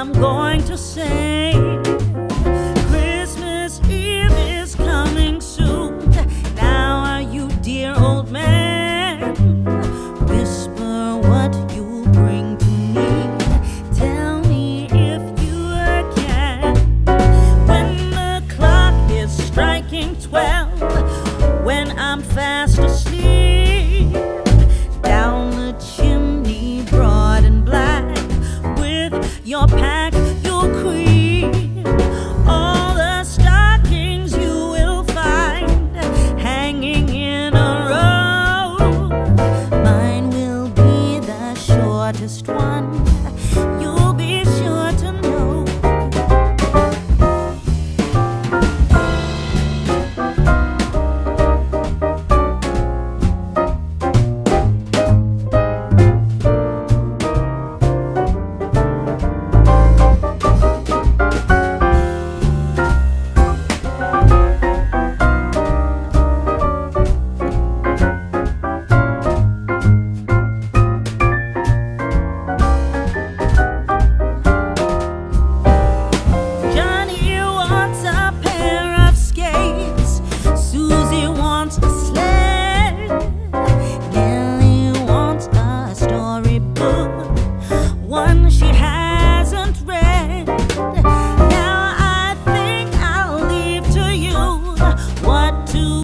I'm going to say. Christmas Eve is coming soon. Now are you dear old man? Whisper what you bring to me. Tell me if you can When the clock is striking twelve When I'm fast your pack, your queen, all the stockings you will find hanging in a row. Mine will be the shortest one.